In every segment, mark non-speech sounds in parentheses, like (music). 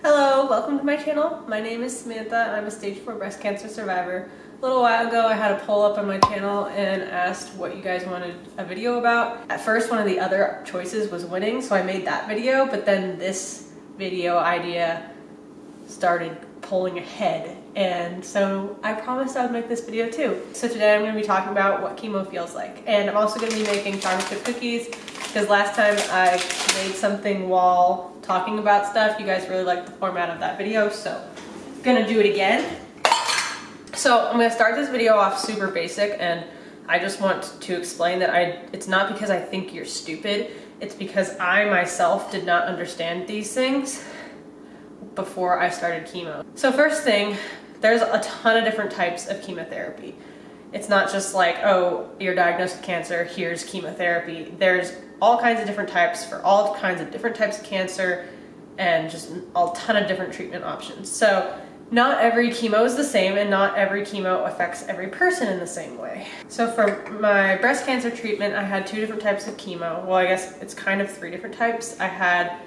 Hello, welcome to my channel. My name is Samantha. I'm a stage 4 breast cancer survivor. A little while ago I had a poll up on my channel and asked what you guys wanted a video about. At first one of the other choices was winning so I made that video but then this video idea started pulling ahead and so I promised I would make this video too. So today I'm going to be talking about what chemo feels like and I'm also going to be making chocolate chip cookies because last time I made something while talking about stuff. You guys really liked the format of that video, so I'm gonna do it again. So I'm gonna start this video off super basic and I just want to explain that I it's not because I think you're stupid, it's because I myself did not understand these things before I started chemo. So first thing, there's a ton of different types of chemotherapy. It's not just like, oh, you're diagnosed with cancer, here's chemotherapy. There's all kinds of different types for all kinds of different types of cancer and just a ton of different treatment options. So not every chemo is the same and not every chemo affects every person in the same way. So for my breast cancer treatment, I had two different types of chemo. Well, I guess it's kind of three different types. I had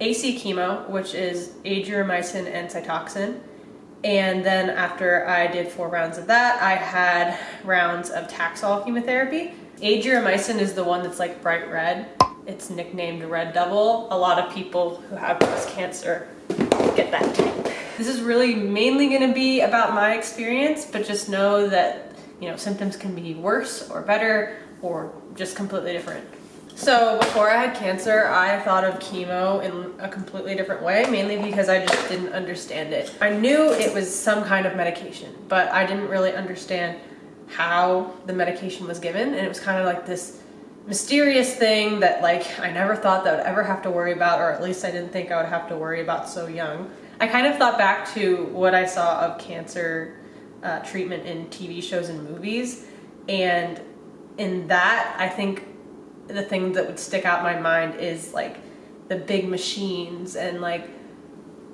AC chemo, which is adriamycin and Cytoxan. And then after I did four rounds of that, I had rounds of Taxol chemotherapy. Adriamycin is the one that's like bright red. It's nicknamed Red Devil. A lot of people who have breast cancer get that type. This is really mainly gonna be about my experience, but just know that, you know, symptoms can be worse or better or just completely different. So before I had cancer, I thought of chemo in a completely different way, mainly because I just didn't understand it. I knew it was some kind of medication, but I didn't really understand how the medication was given and it was kind of like this mysterious thing that like I never thought that I would ever have to worry about or at least I didn't think I would have to worry about so young. I kind of thought back to what I saw of cancer uh, treatment in TV shows and movies and in that I think the thing that would stick out my mind is like the big machines and like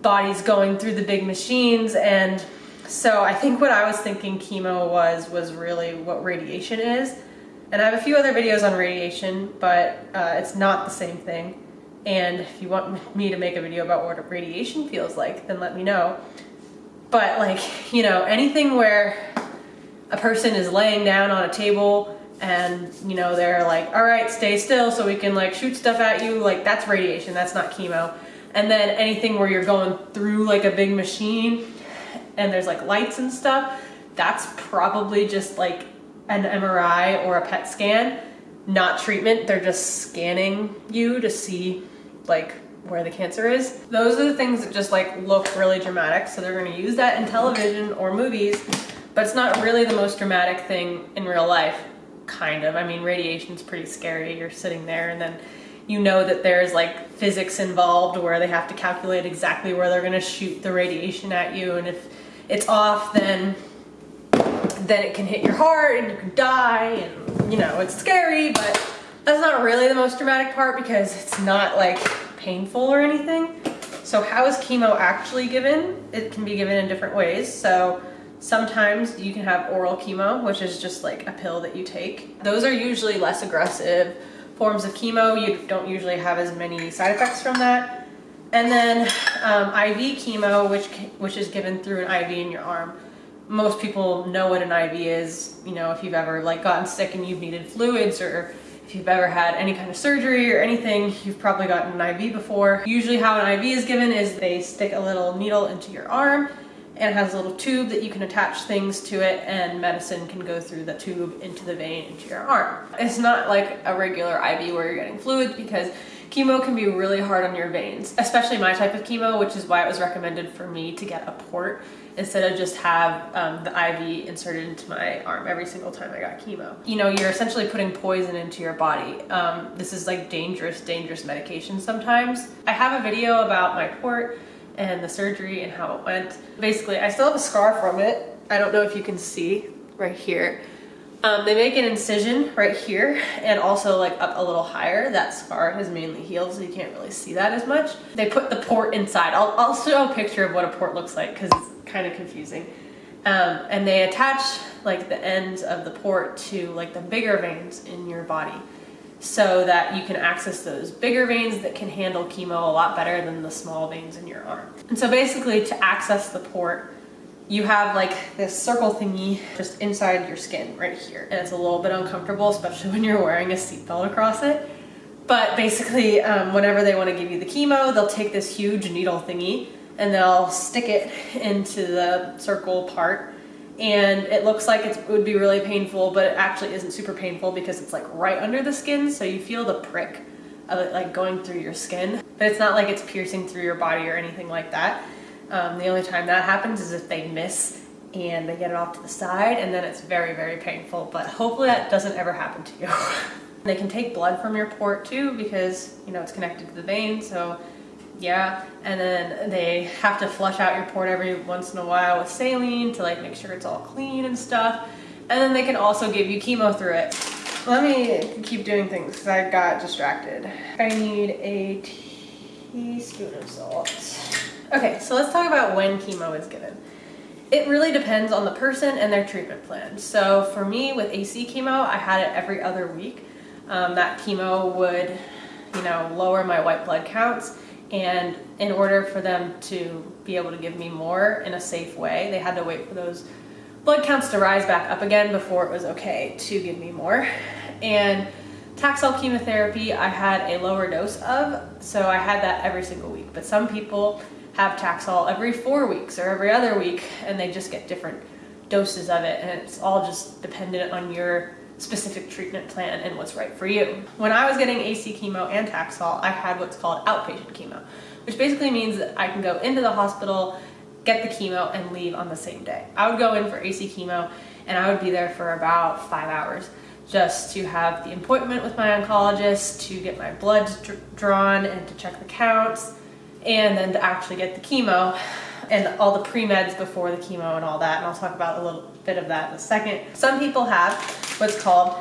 bodies going through the big machines and so I think what I was thinking chemo was, was really what radiation is. And I have a few other videos on radiation, but uh, it's not the same thing. And if you want (laughs) me to make a video about what radiation feels like, then let me know. But like, (laughs) you know, anything where a person is laying down on a table and you know they're like all right stay still so we can like shoot stuff at you like that's radiation that's not chemo and then anything where you're going through like a big machine and there's like lights and stuff, that's probably just like an MRI or a PET scan, not treatment. They're just scanning you to see like where the cancer is. Those are the things that just like look really dramatic. So they're gonna use that in television or movies, but it's not really the most dramatic thing in real life, kind of. I mean, radiation's pretty scary. You're sitting there and then you know that there's like physics involved where they have to calculate exactly where they're gonna shoot the radiation at you. And if it's off, then then it can hit your heart and you can die and you know, it's scary, but that's not really the most dramatic part because it's not like painful or anything. So how is chemo actually given? It can be given in different ways. So sometimes you can have oral chemo, which is just like a pill that you take. Those are usually less aggressive forms of chemo. You don't usually have as many side effects from that. And then um, IV chemo, which, which is given through an IV in your arm. Most people know what an IV is, you know, if you've ever like gotten sick and you've needed fluids or if you've ever had any kind of surgery or anything, you've probably gotten an IV before. Usually how an IV is given is they stick a little needle into your arm and it has a little tube that you can attach things to it and medicine can go through the tube into the vein into your arm. It's not like a regular IV where you're getting fluids because Chemo can be really hard on your veins, especially my type of chemo, which is why it was recommended for me to get a port instead of just have um, the IV inserted into my arm every single time I got chemo. You know, you're essentially putting poison into your body. Um, this is like dangerous, dangerous medication sometimes. I have a video about my port and the surgery and how it went. Basically, I still have a scar from it. I don't know if you can see right here. Um, they make an incision right here and also like up a little higher. That scar has mainly healed so you can't really see that as much. They put the port inside. I'll, I'll show a picture of what a port looks like because it's kind of confusing. Um, and they attach like the ends of the port to like the bigger veins in your body. so that you can access those bigger veins that can handle chemo a lot better than the small veins in your arm. And so basically to access the port, you have like this circle thingy just inside your skin right here. And it's a little bit uncomfortable, especially (laughs) when you're wearing a seatbelt across it. But basically, um, whenever they want to give you the chemo, they'll take this huge needle thingy and they'll stick it (laughs) into the circle part. And it looks like it would be really painful, but it actually isn't super painful because it's like right under the skin. So you feel the prick of it like going through your skin, but it's not like it's piercing through your body or anything like that. Um, the only time that happens is if they miss and they get it off to the side and then it's very, very painful, but hopefully that doesn't ever happen to you. (laughs) they can take blood from your port too because, you know, it's connected to the vein, so yeah. And then they have to flush out your port every once in a while with saline to like make sure it's all clean and stuff. And then they can also give you chemo through it. Let me keep doing things because I got distracted. I need a teaspoon of salt. Okay, so let's talk about when chemo is given. It really depends on the person and their treatment plan. So for me with AC chemo, I had it every other week. Um, that chemo would, you know, lower my white blood counts and in order for them to be able to give me more in a safe way, they had to wait for those blood counts to rise back up again before it was okay to give me more. And Taxol chemotherapy I had a lower dose of, so I had that every single week. But some people have Taxol every four weeks or every other week and they just get different doses of it and it's all just dependent on your specific treatment plan and what's right for you. When I was getting AC chemo and Taxol, I had what's called outpatient chemo, which basically means that I can go into the hospital, get the chemo and leave on the same day. I would go in for AC chemo and I would be there for about five hours just to have the appointment with my oncologist, to get my blood drawn and to check the counts, and then to actually get the chemo and all the pre-meds before the chemo and all that. And I'll talk about a little bit of that in a second. Some people have what's called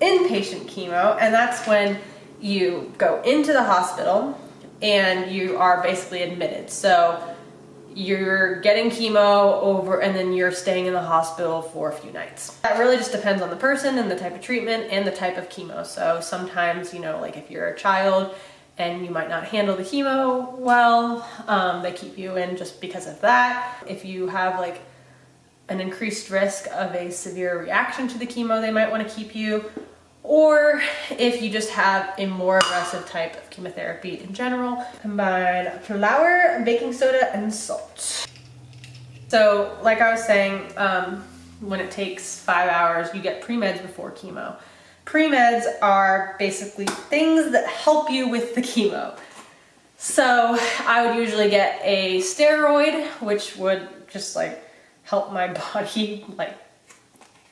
inpatient chemo, and that's when you go into the hospital and you are basically admitted. So you're getting chemo over and then you're staying in the hospital for a few nights. That really just depends on the person and the type of treatment and the type of chemo. So sometimes, you know, like if you're a child and you might not handle the chemo well. Um, they keep you in just because of that. If you have like an increased risk of a severe reaction to the chemo, they might want to keep you. Or if you just have a more aggressive type of chemotherapy in general, combine flour, baking soda, and salt. So like I was saying, um, when it takes five hours, you get pre-meds before chemo. Pre-meds are basically things that help you with the chemo. So I would usually get a steroid, which would just like help my (laughs) body like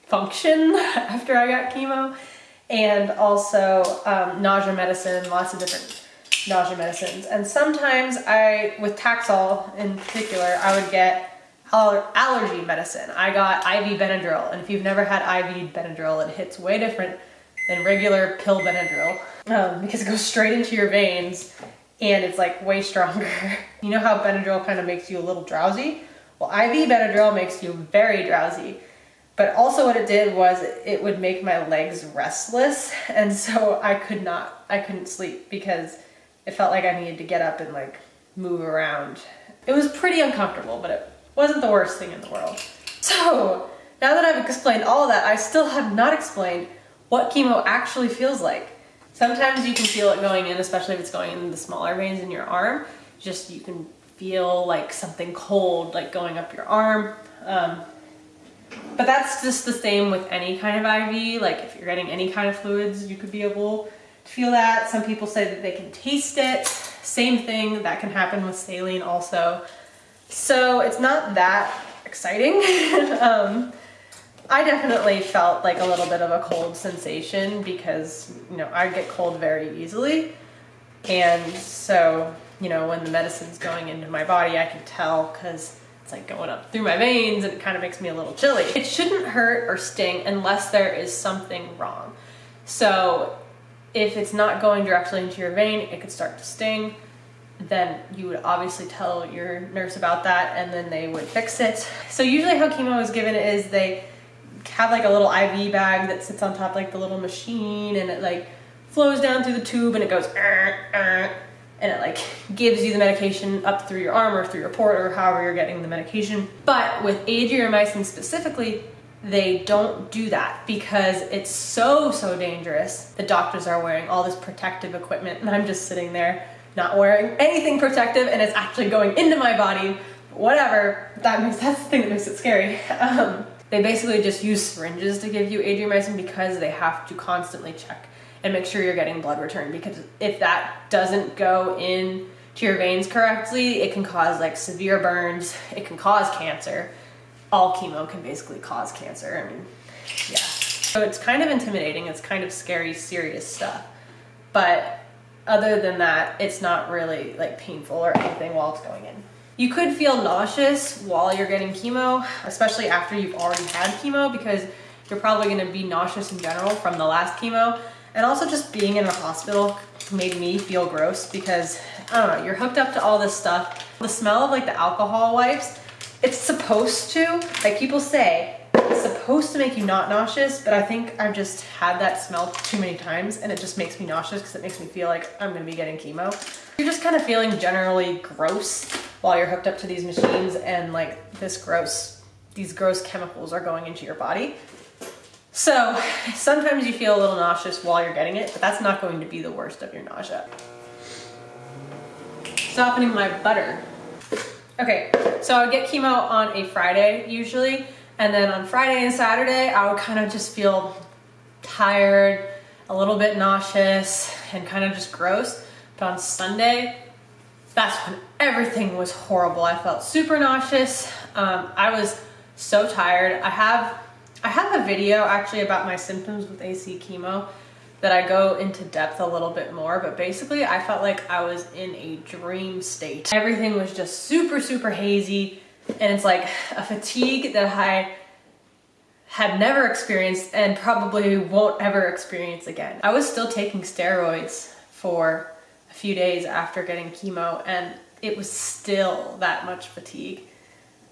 function (laughs) after I got chemo. And also um, nausea medicine, lots of different nausea medicines. And sometimes I, with Taxol in particular, I would get allergy medicine. I got IV Benadryl, and if you've never had IV Benadryl, it hits way different than regular pill Benadryl um, because it goes straight into your veins and it's like way stronger. (laughs) you know how Benadryl kind of makes you a little drowsy? Well, IV Benadryl makes you very drowsy. But also what it did was it would make my legs restless (laughs) and so I could not, I couldn't sleep because it felt like I needed to get up and like move around. It was pretty uncomfortable, but it wasn't the worst thing in the world. So now that I've explained all that, I still have not explained what chemo actually feels like. Sometimes you can feel it going in, especially if it's going in the smaller veins in your arm. Just you can feel like something cold like going up your arm. Um, but that's just the same with any kind of IV. Like if you're getting any kind of fluids, you could be able to feel that. Some people say that they can taste it. Same thing, that can happen with saline also. So it's not that exciting. (laughs) um, I definitely felt like a little bit of a cold sensation because, you know, I get cold very easily. And so, you know, when the medicine's going into my body, I can tell because it's like going up through my veins and it kind of makes me a little chilly. It shouldn't hurt or sting unless there is something wrong. So if it's not going directly into your vein, it could start to sting. Then you would obviously tell your nurse about that and then they would fix it. So usually how chemo is given is they have like a little IV bag that sits on top like the little machine and it like flows down through the tube and it goes, and it like (laughs) gives you the medication up through your arm or through your port or however you're getting the medication. But with adriamycin specifically, they don't do that because it's so, so dangerous. The doctors are wearing all this protective equipment and I'm just sitting there not wearing anything protective and it's actually going into my body. Whatever, that makes, (laughs) that's the thing that makes it scary. Um, they basically just use syringes to give you adriamycin because they have to constantly check and make sure you're getting blood return because if that doesn't go in to your veins correctly, it can cause like severe burns, it can cause cancer. All chemo can basically cause cancer. I mean, yeah. So it's kind of intimidating, it's kind of scary, serious stuff. But other than that, it's not really like painful or anything while it's going in. You could feel nauseous while you're getting chemo, especially after you've already had chemo because you're probably gonna be nauseous in general from the last chemo. And also just being in a hospital made me feel gross because, I don't know, you're hooked up to all this stuff. The smell of like the alcohol wipes, it's supposed to, like people say, it's supposed to make you not nauseous, but I think I've just had that smell too many times and it just makes me nauseous because it makes me feel like I'm gonna be getting chemo. You're just kind of feeling generally gross while you're hooked up to these machines and like this gross, these gross chemicals are going into your body. So sometimes you feel a little nauseous while you're getting it, but that's not going to be the worst of your nausea. Softening my butter. Okay, so I would get chemo on a Friday usually, and then on Friday and Saturday, I would kind of just feel tired, a little bit nauseous, and kind of just gross. But on Sunday, that's when everything was horrible. I felt super nauseous. Um, I was so tired. I have I have a video actually about my symptoms with AC chemo that I go into depth a little bit more, but basically I felt like I was in a dream state. Everything was just super, super hazy, and it's like a fatigue that I had never experienced and probably won't ever experience again. I was still taking steroids for a few days after getting chemo, and it was still that much fatigue.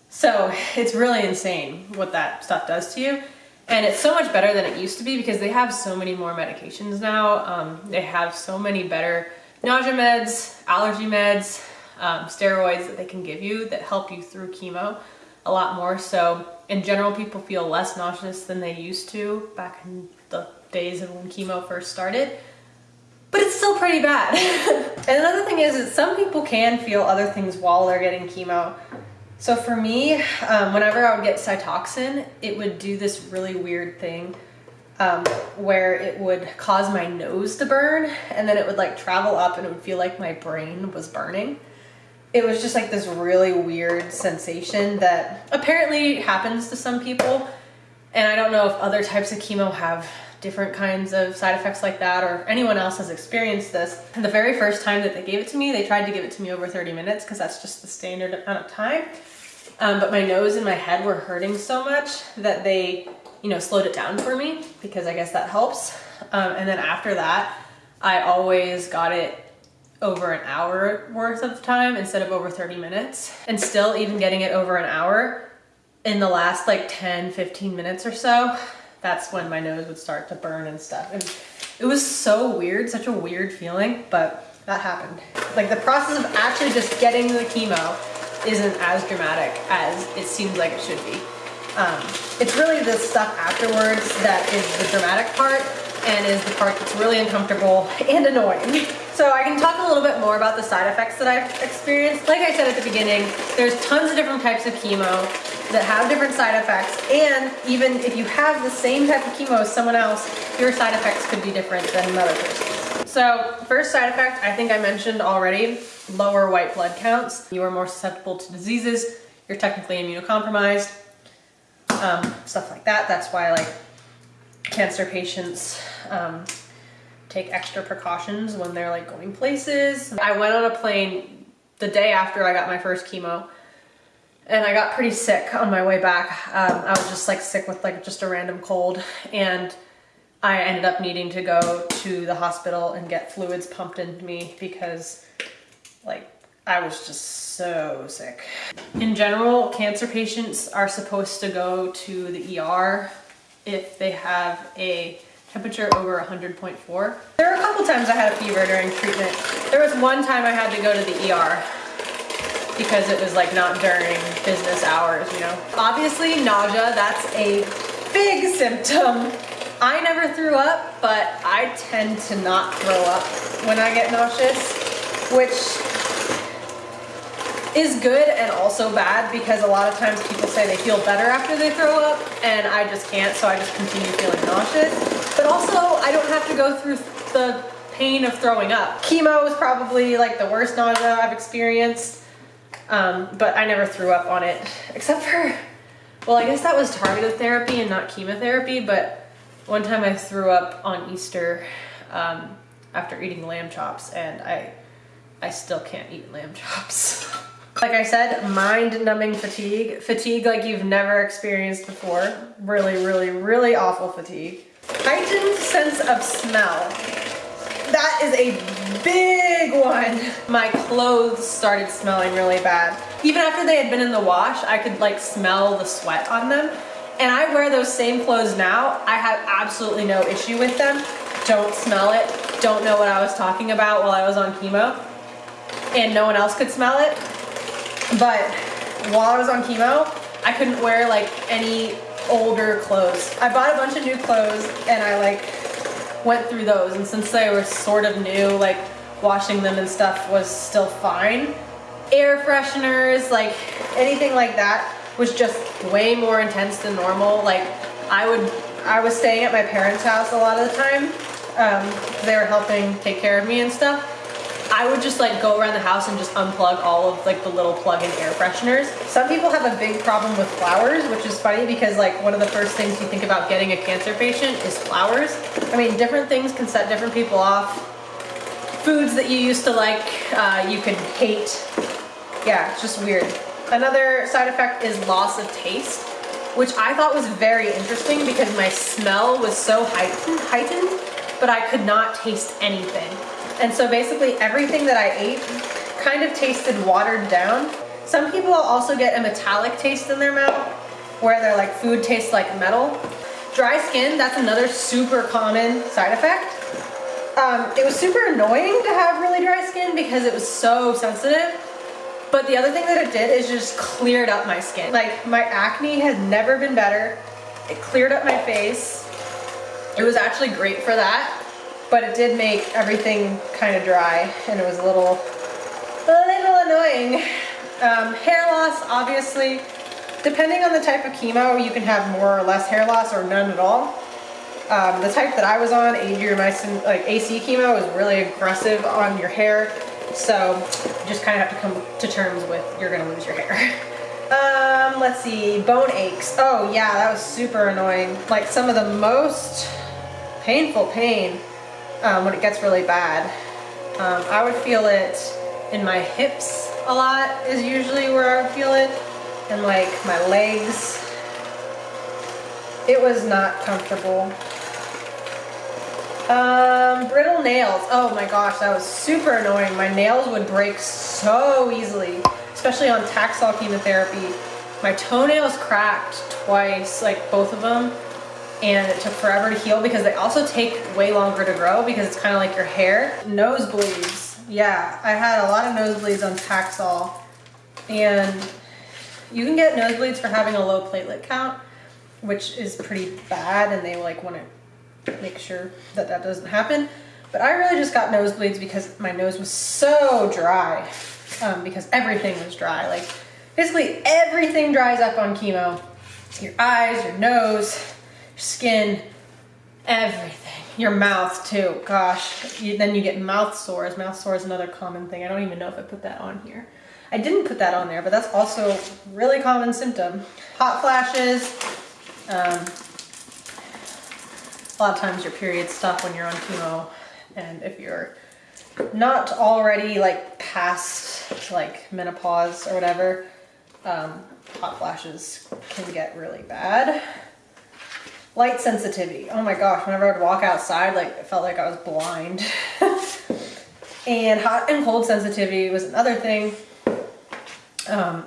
So it's really insane what that stuff does to you. And it's so much better than it used to be because they have so many more medications now. Um, they have so many better nausea meds, allergy meds, um, steroids that they can give you that help you through chemo a lot more. So in general, people feel less nauseous than they used to back in the days of when chemo first started. Still pretty bad. (laughs) and another thing is that some people can feel other things while they're getting chemo. So for me, um, whenever I would get Cytoxan, it would do this really weird thing um, where it would cause my nose to burn and then it would like travel up and it would feel like my brain was burning. It was just like this really weird sensation that apparently happens to some people. And I don't know if other types of chemo have different kinds of side effects like that or if anyone else has experienced this. The very first time that they gave it to me, they tried to give it to me over 30 minutes because that's just the standard amount of time. Um, but my nose and my head were hurting so much that they, you know, slowed it down for me because I guess that helps. Um, and then after that, I always got it over an hour worth of time instead of over 30 minutes. And still even getting it over an hour in the last like 10, 15 minutes or so, that's when my nose would start to burn and stuff. And it was so weird, such a weird feeling, but that happened. Like the process of actually just getting the chemo isn't as dramatic as it seems like it should be. Um, it's really the stuff afterwards that is the dramatic part and is the part that's really uncomfortable (laughs) and annoying. So I can talk a little bit more about the side effects that I've experienced. Like I said at the beginning, there's tons of different types of chemo that have different side effects and even if you have the same type of chemo as someone else, your side effects could be different than another person's. So first side effect, I think I mentioned already, lower white blood counts. You are more susceptible to diseases. You're technically immunocompromised. Um, stuff like that. That's why like cancer patients um, take extra precautions when they're like going places. I went on a plane the day after I got my first chemo and I got pretty sick on my way back. Um, I was just like sick with like just a random cold and I ended up needing to go to the hospital and get fluids pumped into me because like I was just so sick. In general, cancer patients are supposed to go to the ER if they have a temperature over 100.4. There were a couple times I had a fever during treatment. There was one time I had to go to the ER because it was like not during business hours, you know. Obviously nausea, that's a big symptom. I never threw up, but I tend to not throw up when I get nauseous, which is good and also bad because a lot of times people say they feel better after they throw up and I just can't so I just continue feeling nauseous. But also I don't have to go through the pain of throwing up. Chemo is probably like the worst nausea I've experienced um, but I never threw up on it except for, well I guess that was targeted therapy and not chemotherapy but one time I threw up on Easter um, after eating lamb chops and I I still can't eat lamb (laughs) chops. Like I said, mind-numbing fatigue. Fatigue like you've never experienced before. Really, really, really awful fatigue. Heightened sense of smell. That is a big one. My clothes started smelling really bad. Even after they had been in the wash, I could like smell the sweat on them. And I wear those same clothes now. I have absolutely no issue with them. Don't smell it. Don't know what I was talking about while I was on chemo. And no one else could smell it. But while I was on chemo, I couldn't wear like any older clothes. I bought a bunch of new clothes and I like went through those and since they were sort of new, like washing them and stuff was still fine. Air fresheners, like anything like that was just way more intense than normal. Like I would, I was staying at my parents' house a lot of the time. Um, they were helping take care of me and stuff. I would just like go around the house and just unplug all of like the little plug-in air fresheners. Some people have a big problem with flowers, which is funny because like one of the first things you think about getting a cancer patient is flowers. I mean, different things can set different people off. Foods that you used to like, uh, you can hate. Yeah, it's just weird. Another side effect is loss of taste, which I thought was very interesting because my smell was so heightened, heightened but I could not taste anything. And so basically everything that I ate kind of tasted watered down. Some people also get a metallic taste in their mouth where their like food tastes like metal. Dry skin, that's another super common side effect. Um, it was super annoying to have really dry skin because it was so sensitive. But the other thing that it did is just cleared up my skin. Like my acne had never been better. It cleared up my face. It was actually great for that but it did make everything kind of dry and it was a little, a little annoying. Um, hair loss, obviously, depending on the type of chemo, you can have more or less hair loss or none at all. Um, the type that I was on, adriamycin, like AC chemo, is really aggressive on your hair. So you just kind of have to come to terms with you're gonna lose your hair. (laughs) Um, let's see, bone aches. Oh yeah, that was super annoying. Like some of the most painful pain um, when it gets really bad. Um, I would feel it in my hips a lot is usually where I would feel it and like my legs. It was not comfortable. Um, brittle nails. Oh my gosh, that was super annoying. My nails would break so easily, especially on Taxol chemotherapy. My toenails cracked twice, like both of them and it took forever to heal because they also take way longer to grow because it's kind of like your hair. Nosebleeds. Yeah, I had a lot of nosebleeds on Taxol and you can get nosebleeds for having a low platelet count, which is pretty bad and they like want to make sure that that doesn't happen. But I really just got nosebleeds because my nose was so dry um, because everything was dry. Like basically everything dries up on chemo. Your eyes, your nose, your skin, everything. Your mouth too, gosh. You, then you get mouth sores. Mouth sore is another common thing. I don't even know if I put that on here. I didn't put that on there, but that's also really common symptom. Hot flashes. Um, a lot of times your periods stop when you're on chemo. And if you're not already like past like menopause or whatever, um, hot flashes can get really bad. Light sensitivity. Oh my gosh, whenever I would walk outside, like it felt like I was blind. (laughs) and hot and cold sensitivity was another thing. Um,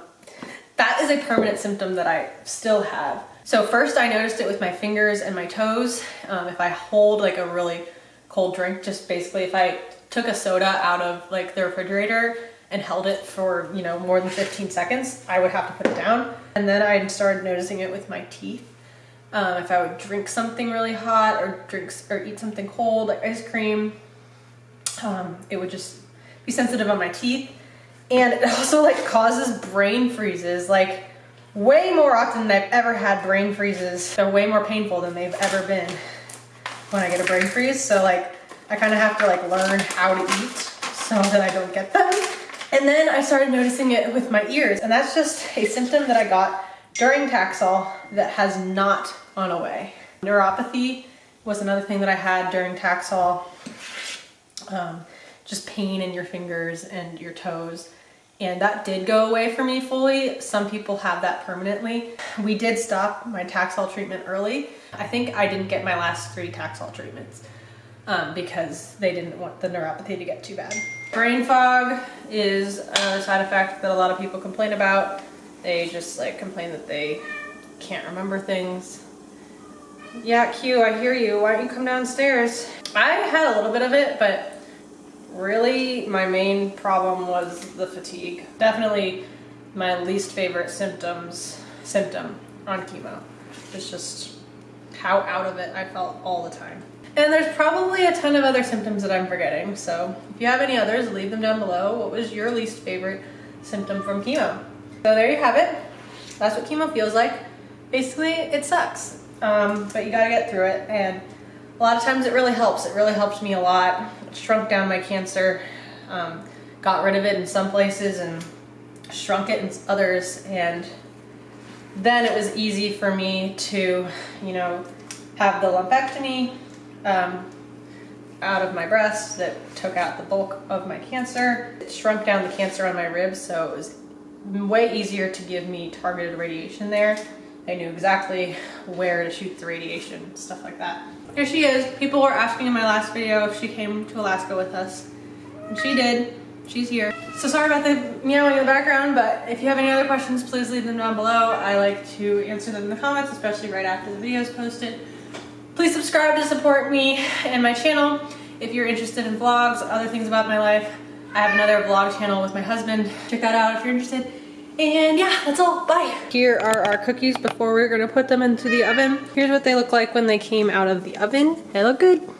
That is a permanent symptom that I still have. So first I noticed it with my fingers and my toes. Um, if I hold like a really cold drink, just basically if I took a soda out of like the refrigerator and held it for, you know, more than 15 seconds, I would have to put it down. And then I started noticing it with my teeth. Um, if I would drink something really hot or drink or eat something cold, like ice cream, um, it would just be sensitive on my teeth. And it also like causes brain freezes, like way more often than I've ever had brain freezes. They're way more painful than they've ever been when I get a brain freeze. So like, I kind of have to like learn how to eat so that I don't get them. And then I started noticing it with my ears and that's just a symptom that I got during Taxol that has not gone away. Neuropathy was another thing that I had during Taxol. Um, just pain in your fingers and your toes. And that did go away for me fully. Some people have that permanently. We did stop my Taxol treatment early. I think I didn't get my last three Taxol treatments um, because they didn't want the neuropathy to get too bad. Brain fog is a side effect that a lot of people complain about. They just like complain that they can't remember things. Yeah, Q, I hear you. Why don't you come downstairs? I had a little bit of it, but really my main problem was the fatigue. Definitely my least favorite symptoms, symptom on chemo. It's just how out of it I felt all the time. And there's probably a ton of other symptoms that I'm forgetting. So if you have any others, leave them down below. What was your least favorite symptom from chemo? So there you have it. That's what chemo feels like. Basically, it sucks, um, but you gotta get through it. And a lot of times it really helps. It really helped me a lot. Shrunk down my cancer, um, got rid of it in some places and shrunk it in others. And then it was easy for me to, you know, have the lumpectomy um, out of my breast that took out the bulk of my cancer. It shrunk down the cancer on my ribs, so it was way easier to give me targeted radiation there. I knew exactly where to shoot the radiation, stuff like that. Here she is. People were asking in my last video if she came to Alaska with us. And she did. She's here. So sorry about the meowing in the background, but if you have any other questions, please leave them down below. I like to answer them in the comments, especially right after the video is posted. Please subscribe to support me and my channel. If you're interested in vlogs, other things about my life, I have another vlog channel with my husband. Check that out if you're interested. And yeah, that's all, bye. Here are our cookies before we're gonna put them into the oven. Here's what they look like when they came out of the oven. They look good.